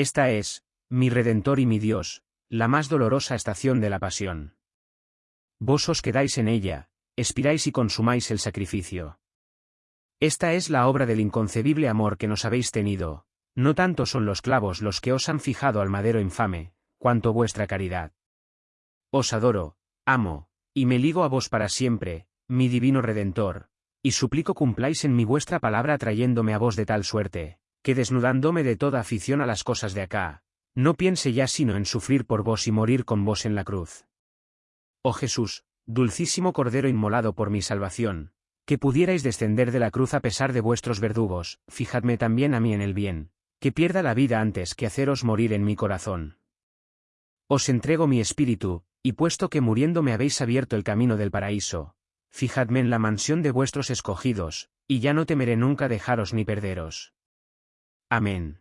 Esta es, mi Redentor y mi Dios, la más dolorosa estación de la pasión. Vos os quedáis en ella, expiráis y consumáis el sacrificio. Esta es la obra del inconcebible amor que nos habéis tenido, no tanto son los clavos los que os han fijado al madero infame, cuanto vuestra caridad. Os adoro, amo, y me ligo a vos para siempre, mi divino Redentor, y suplico cumpláis en mi vuestra palabra trayéndome a vos de tal suerte, que desnudándome de toda afición a las cosas de acá, no piense ya sino en sufrir por vos y morir con vos en la cruz. Oh Jesús, dulcísimo Cordero inmolado por mi salvación, que pudierais descender de la cruz a pesar de vuestros verdugos, fijadme también a mí en el bien, que pierda la vida antes que haceros morir en mi corazón. Os entrego mi espíritu, y puesto que muriendo me habéis abierto el camino del paraíso, fijadme en la mansión de vuestros escogidos, y ya no temeré nunca dejaros ni perderos. Amén.